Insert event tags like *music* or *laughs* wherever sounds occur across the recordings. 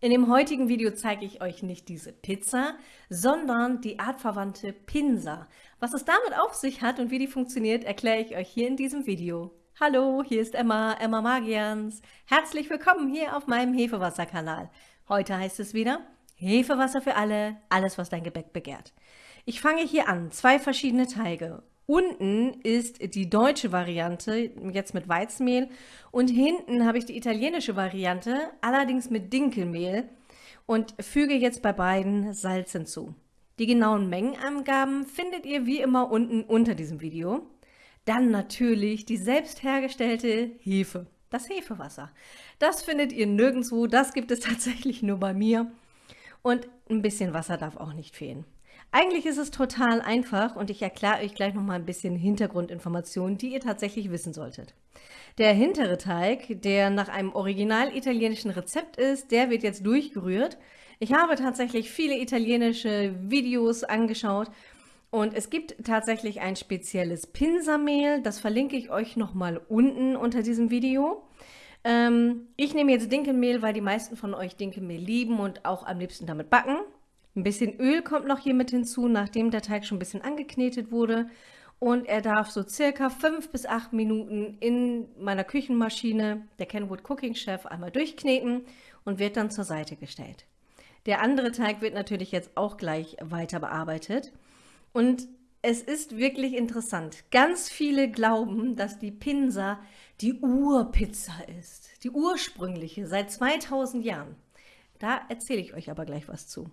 In dem heutigen Video zeige ich euch nicht diese Pizza, sondern die artverwandte Pinsa. Was es damit auf sich hat und wie die funktioniert, erkläre ich euch hier in diesem Video. Hallo, hier ist Emma, Emma Magians. Herzlich willkommen hier auf meinem Hefewasser-Kanal. Heute heißt es wieder Hefewasser für alle, alles was dein Gebäck begehrt. Ich fange hier an, zwei verschiedene Teige. Unten ist die deutsche Variante, jetzt mit Weizenmehl. Und hinten habe ich die italienische Variante, allerdings mit Dinkelmehl. Und füge jetzt bei beiden Salz hinzu. Die genauen Mengenangaben findet ihr wie immer unten unter diesem Video. Dann natürlich die selbst hergestellte Hefe, das Hefewasser. Das findet ihr nirgendwo, das gibt es *laughs* tatsächlich nur bei mir. Und ein bisschen Wasser darf auch nicht fehlen. Eigentlich ist es total einfach und ich erkläre euch gleich noch mal ein bisschen Hintergrundinformationen, die ihr tatsächlich wissen solltet. Der hintere Teig, der nach einem original italienischen Rezept ist, der wird jetzt durchgerührt. Ich habe tatsächlich viele italienische Videos angeschaut und es gibt tatsächlich ein spezielles Pinsamehl, das verlinke ich euch noch mal unten unter diesem Video. Ähm, ich nehme jetzt Dinkelmehl, weil die meisten von euch Dinkelmehl lieben und auch am liebsten damit backen. Ein bisschen Öl kommt noch hier mit hinzu, nachdem der Teig schon ein bisschen angeknetet wurde. Und er darf so circa fünf bis acht Minuten in meiner Küchenmaschine, der Kenwood Cooking Chef, einmal durchkneten und wird dann zur Seite gestellt. Der andere Teig wird natürlich jetzt auch gleich weiter bearbeitet. Und es ist wirklich interessant. Ganz viele glauben, dass die Pinsa die Urpizza ist. Die ursprüngliche, seit 2000 Jahren. Da erzähle ich euch aber gleich was zu.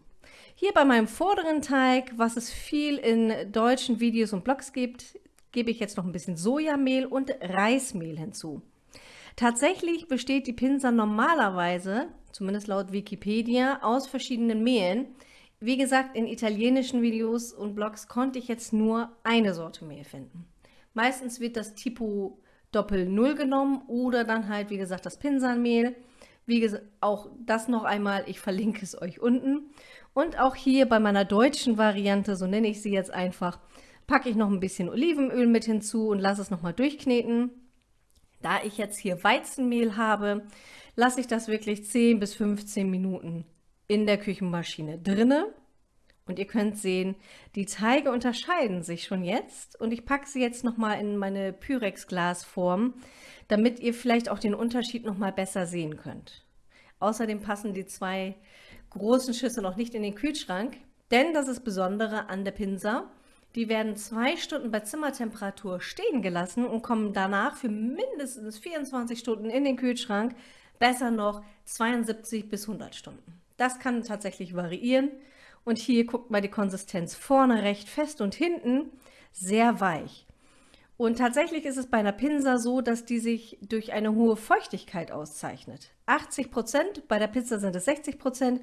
Hier bei meinem vorderen Teig, was es viel in deutschen Videos und Blogs gibt, gebe ich jetzt noch ein bisschen Sojamehl und Reismehl hinzu. Tatsächlich besteht die Pinsa normalerweise, zumindest laut Wikipedia, aus verschiedenen Mehlen. Wie gesagt, in italienischen Videos und Blogs konnte ich jetzt nur eine Sorte Mehl finden. Meistens wird das Tipo Doppel Null genommen oder dann halt, wie gesagt, das Pinsanmehl. Wie gesagt, auch das noch einmal, ich verlinke es euch unten. Und auch hier bei meiner deutschen Variante, so nenne ich sie jetzt einfach, packe ich noch ein bisschen Olivenöl mit hinzu und lasse es nochmal durchkneten. Da ich jetzt hier Weizenmehl habe, lasse ich das wirklich 10 bis 15 Minuten in der Küchenmaschine drinne. Und ihr könnt sehen, die Teige unterscheiden sich schon jetzt und ich packe sie jetzt nochmal in meine Pyrex-Glasform, damit ihr vielleicht auch den Unterschied nochmal besser sehen könnt. Außerdem passen die zwei großen Schüssel noch nicht in den Kühlschrank, denn das ist Besondere an der Pinsa. Die werden zwei Stunden bei Zimmertemperatur stehen gelassen und kommen danach für mindestens 24 Stunden in den Kühlschrank, besser noch 72 bis 100 Stunden. Das kann tatsächlich variieren. Und hier guckt mal die Konsistenz vorne recht fest und hinten sehr weich. Und tatsächlich ist es bei einer Pinsa so, dass die sich durch eine hohe Feuchtigkeit auszeichnet. 80 Prozent, bei der Pizza sind es 60 Prozent.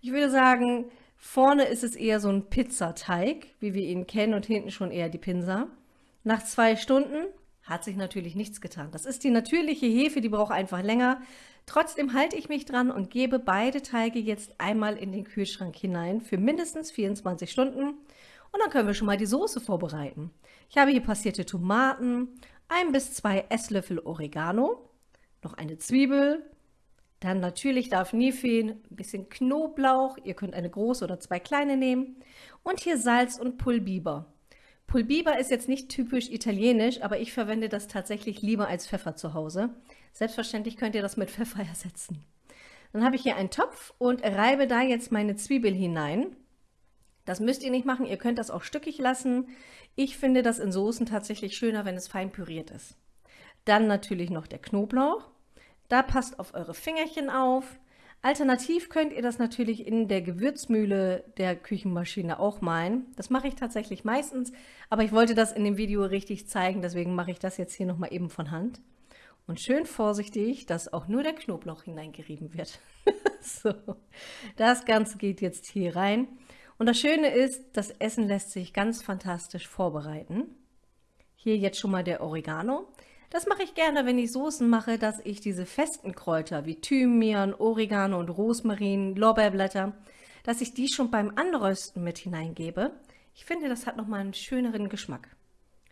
Ich würde sagen, vorne ist es eher so ein Pizzateig, wie wir ihn kennen, und hinten schon eher die Pinsa. Nach zwei Stunden hat sich natürlich nichts getan. Das ist die natürliche Hefe, die braucht einfach länger. Trotzdem halte ich mich dran und gebe beide Teige jetzt einmal in den Kühlschrank hinein für mindestens 24 Stunden. Und dann können wir schon mal die Soße vorbereiten. Ich habe hier passierte Tomaten, ein bis zwei Esslöffel Oregano, noch eine Zwiebel, dann natürlich darf nie fehlen ein bisschen Knoblauch, ihr könnt eine große oder zwei kleine nehmen und hier Salz und Pulbiber. Pulbiber ist jetzt nicht typisch italienisch, aber ich verwende das tatsächlich lieber als Pfeffer zu Hause. Selbstverständlich könnt ihr das mit Pfeffer ersetzen. Dann habe ich hier einen Topf und reibe da jetzt meine Zwiebel hinein. Das müsst ihr nicht machen, ihr könnt das auch stückig lassen. Ich finde das in Soßen tatsächlich schöner, wenn es fein püriert ist. Dann natürlich noch der Knoblauch. Da passt auf eure Fingerchen auf. Alternativ könnt ihr das natürlich in der Gewürzmühle der Küchenmaschine auch malen. Das mache ich tatsächlich meistens, aber ich wollte das in dem Video richtig zeigen, deswegen mache ich das jetzt hier nochmal eben von Hand. Und schön vorsichtig, dass auch nur der Knoblauch hineingerieben wird. *laughs* so, das Ganze geht jetzt hier rein. Und das Schöne ist, das Essen lässt sich ganz fantastisch vorbereiten. Hier jetzt schon mal der Oregano. Das mache ich gerne, wenn ich Soßen mache, dass ich diese festen Kräuter wie Thymian, Oregano und Rosmarin, Lorbeerblätter, dass ich die schon beim Anrösten mit hineingebe. Ich finde, das hat nochmal einen schöneren Geschmack.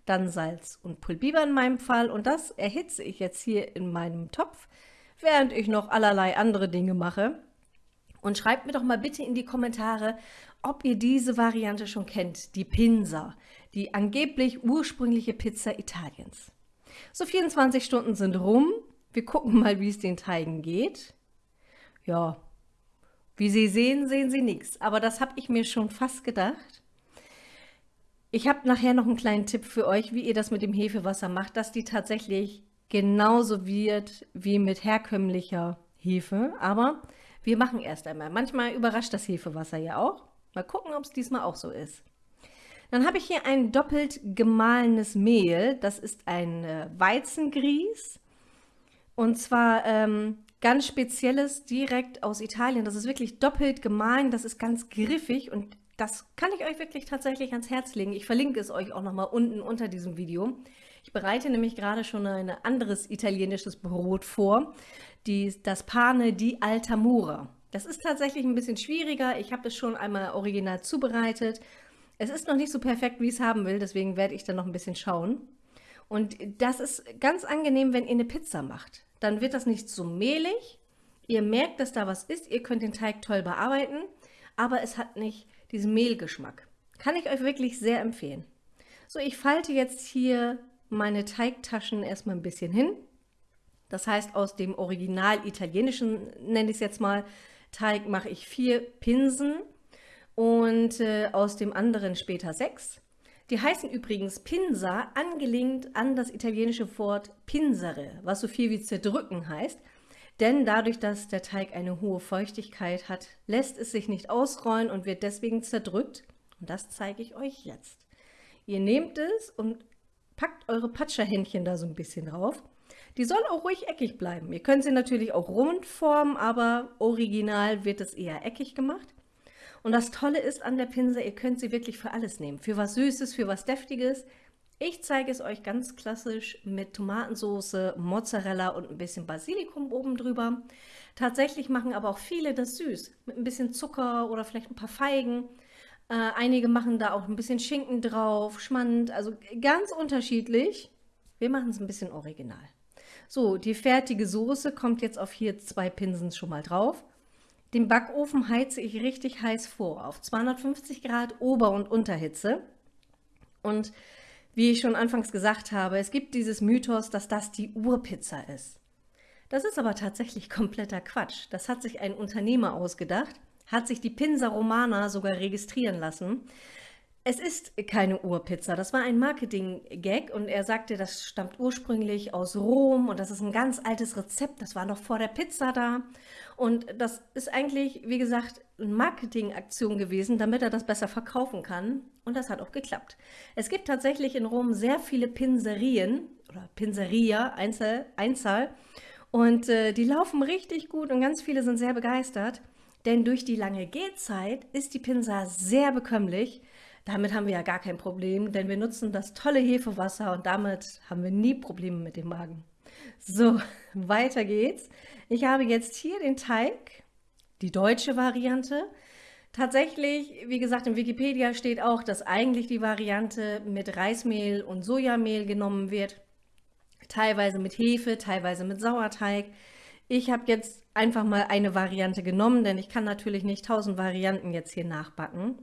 Dann Salz und Pulbiber in meinem Fall und das erhitze ich jetzt hier in meinem Topf, während ich noch allerlei andere Dinge mache. Und schreibt mir doch mal bitte in die Kommentare, ob ihr diese Variante schon kennt, die Pinsa, die angeblich ursprüngliche Pizza Italiens. So 24 Stunden sind rum. Wir gucken mal, wie es den Teigen geht. Ja, wie Sie sehen, sehen Sie nichts. Aber das habe ich mir schon fast gedacht. Ich habe nachher noch einen kleinen Tipp für euch, wie ihr das mit dem Hefewasser macht, dass die tatsächlich genauso wird wie mit herkömmlicher Hefe. Aber wir machen erst einmal. Manchmal überrascht das Hefewasser ja auch. Mal gucken, ob es diesmal auch so ist. Dann habe ich hier ein doppelt gemahlenes Mehl. Das ist ein äh, Weizengrieß. Und zwar ähm, ganz spezielles, direkt aus Italien. Das ist wirklich doppelt gemahlen. Das ist ganz griffig und das kann ich euch wirklich tatsächlich ans Herz legen. Ich verlinke es euch auch nochmal unten unter diesem Video. Ich bereite nämlich gerade schon ein anderes italienisches Brot vor, die, das Pane di Altamura. Das ist tatsächlich ein bisschen schwieriger. Ich habe es schon einmal original zubereitet. Es ist noch nicht so perfekt, wie ich es haben will, deswegen werde ich dann noch ein bisschen schauen. Und das ist ganz angenehm, wenn ihr eine Pizza macht. Dann wird das nicht so mehlig. Ihr merkt, dass da was ist. Ihr könnt den Teig toll bearbeiten, aber es hat nicht diesen Mehlgeschmack. Kann ich euch wirklich sehr empfehlen. So, ich falte jetzt hier meine Teigtaschen erstmal ein bisschen hin. Das heißt, aus dem original italienischen, nenne ich es jetzt mal, Teig mache ich vier Pinsen und äh, aus dem anderen später sechs. Die heißen übrigens Pinsa, angelehnt an das italienische Wort pinsere, was so viel wie zerdrücken heißt. Denn dadurch, dass der Teig eine hohe Feuchtigkeit hat, lässt es sich nicht ausrollen und wird deswegen zerdrückt. Und das zeige ich euch jetzt. Ihr nehmt es und packt eure Patscherhändchen da so ein bisschen drauf. Die soll auch ruhig eckig bleiben. Ihr könnt sie natürlich auch rund formen, aber original wird es eher eckig gemacht. Und das Tolle ist an der Pinsel, ihr könnt sie wirklich für alles nehmen. Für was Süßes, für was Deftiges. Ich zeige es euch ganz klassisch mit Tomatensauce, Mozzarella und ein bisschen Basilikum oben drüber. Tatsächlich machen aber auch viele das süß, mit ein bisschen Zucker oder vielleicht ein paar Feigen. Äh, einige machen da auch ein bisschen Schinken drauf, Schmand, also ganz unterschiedlich. Wir machen es ein bisschen original. So, die fertige Soße kommt jetzt auf hier zwei Pinsen schon mal drauf. Den Backofen heize ich richtig heiß vor, auf 250 Grad Ober- und Unterhitze. Und wie ich schon anfangs gesagt habe, es gibt dieses Mythos, dass das die Urpizza ist. Das ist aber tatsächlich *laughs* kompletter Quatsch. Das hat sich ein Unternehmer ausgedacht, hat sich die Pinsa Romana sogar registrieren lassen. Es ist keine Urpizza, das war ein Marketing-Gag und er sagte, das stammt ursprünglich aus Rom und das ist ein ganz altes Rezept, das war noch vor der Pizza da. Und das ist eigentlich, wie gesagt, eine Marketingaktion gewesen, damit er das besser verkaufen kann. Und das hat auch geklappt. Es gibt tatsächlich in Rom sehr viele Pinserien oder Pinseria, Einzel, Einzahl. Und äh, die laufen richtig gut und ganz viele sind sehr begeistert, denn durch die lange Gehzeit ist die Pinsa sehr bekömmlich damit haben wir ja gar kein Problem, denn wir nutzen das tolle Hefewasser und damit haben wir nie Probleme mit dem Magen. So, *laughs* weiter geht's. Ich habe jetzt hier den Teig, die deutsche Variante. Tatsächlich, wie gesagt, in Wikipedia steht auch, dass eigentlich die Variante mit Reismehl und Sojamehl genommen wird. Teilweise mit Hefe, teilweise mit Sauerteig. Ich habe jetzt einfach mal eine Variante genommen, denn ich kann natürlich nicht tausend Varianten jetzt hier nachbacken.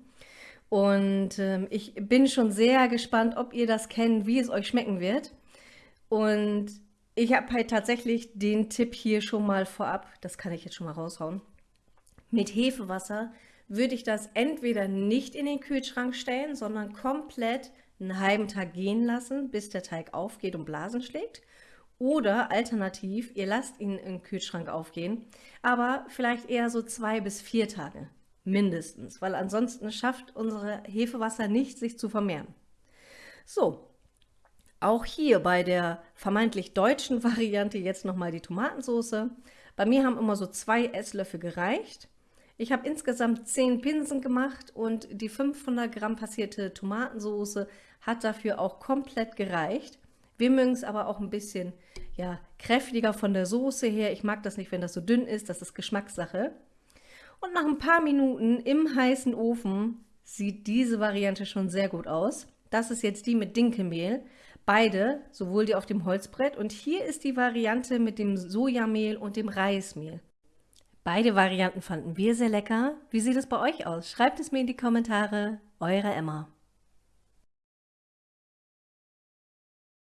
Und ähm, ich bin schon sehr gespannt, ob ihr das kennt, wie es euch schmecken wird. Und ich habe halt tatsächlich den Tipp hier schon mal vorab, das kann ich jetzt schon mal raushauen. Mit Hefewasser würde ich das entweder nicht in den Kühlschrank stellen, sondern komplett einen halben Tag gehen lassen, bis der Teig aufgeht und Blasen schlägt. Oder alternativ, ihr lasst ihn im Kühlschrank aufgehen, aber vielleicht eher so zwei bis vier Tage mindestens, weil ansonsten schafft unsere Hefewasser nicht, sich zu vermehren. So, auch hier bei der vermeintlich deutschen *laughs* Variante jetzt nochmal die Tomatensauce. Bei mir haben immer so zwei Esslöffel gereicht. Ich habe insgesamt 10 Pinsen gemacht und die 500 Gramm passierte Tomatensauce hat dafür auch komplett gereicht. Wir mögen es aber auch ein bisschen ja, kräftiger von der Soße her. Ich mag das nicht, wenn das so dünn ist, das ist Geschmackssache. Und nach ein paar Minuten im heißen Ofen sieht diese Variante schon sehr gut aus. Das ist jetzt die mit Dinkelmehl. Beide, sowohl die auf dem Holzbrett und hier ist die Variante mit dem Sojamehl und dem Reismehl. Beide Varianten fanden wir sehr lecker. Wie sieht es bei euch aus? Schreibt es mir in die Kommentare. Eure Emma.